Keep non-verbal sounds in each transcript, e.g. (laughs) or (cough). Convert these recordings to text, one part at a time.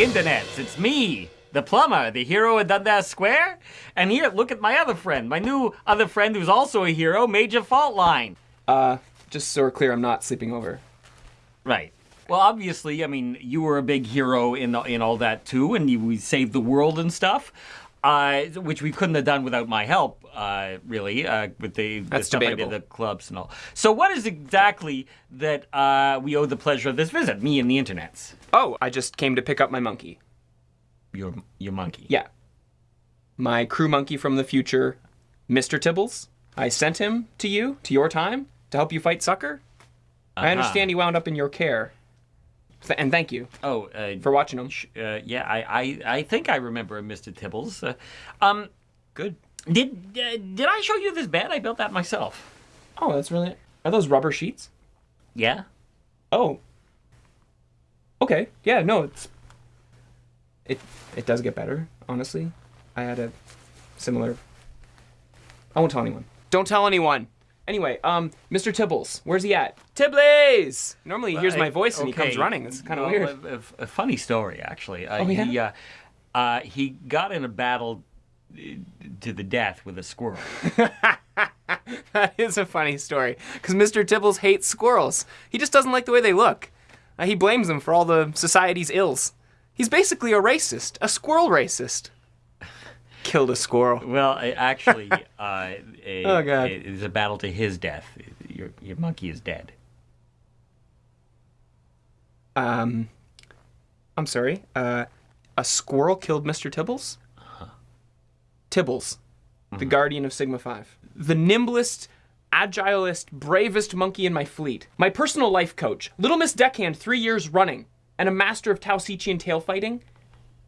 internets. It's me, the plumber, the hero of Dundas Square. And here, look at my other friend, my new other friend who's also a hero, Major Faultline. Uh, just so we're clear, I'm not sleeping over. Right. Well, obviously, I mean, you were a big hero in in all that too, and you we saved the world and stuff, uh, which we couldn't have done without my help, uh, really, uh, with the, the stuff I did, the clubs and all. So, what is exactly that uh, we owe the pleasure of this visit? Me and the internets. Oh, I just came to pick up my monkey. Your your monkey. Yeah. My crew monkey from the future, Mr. Tibbles. I sent him to you, to your time, to help you fight Sucker. I understand he wound up in your care. And thank you Oh, uh, for watching him. uh, yeah, I, I I think I remember Mr. Tibbles. Uh, um, Good. did uh, did I show you this bed? I built that myself. Oh, that's really. Are those rubber sheets? Yeah. Oh. Okay. Yeah. No. It's. It it does get better. Honestly, I had a similar. I won't tell anyone. Don't tell anyone. Anyway, um, Mr. Tibbles, where's he at? Tibbles. Normally he hears my voice and he comes running. It's kind of Well, weird. A, a- funny story, actually. Uh, Oh, yeah? He, uh, uh, he got in a battle uh, to the death with a squirrel. (laughs) that is a funny story because Mr. Tibbles hates squirrels. He just doesn't like the way they look. Uh, he blames them for all the society's ills. He's basically a racist, a squirrel racist. Killed a squirrel. well, actually, (laughs) uh, a, Oh, God. it is a battle to his death. Your, your monkey is dead. Um, I'm sorry. Uh, a squirrel killed Mr. Tibbles? Tibbles, the guardian of Sigma 5. The nimblest, agilest, bravest monkey in my fleet. My personal life coach. Little Miss Deckhand three years running. And a master of Tausichian tail fighting.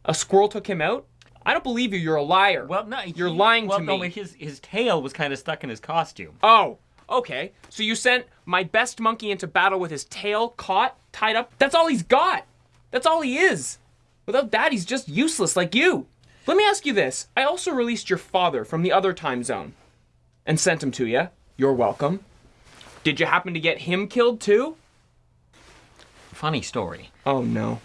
A squirrel took him out? I don't believe you. You're a liar. Well, no, You're lying well, to me. but his his tail was kind of stuck in his costume. Oh, okay. So you sent my best monkey into battle with his tail caught, tied up? That's all he's got. That's all he is. Without that, he's just useless like you. Let me ask you this. I also released your father from the other time zone and sent him to you. You're welcome. Did you happen to get him killed too? Funny story. Oh no.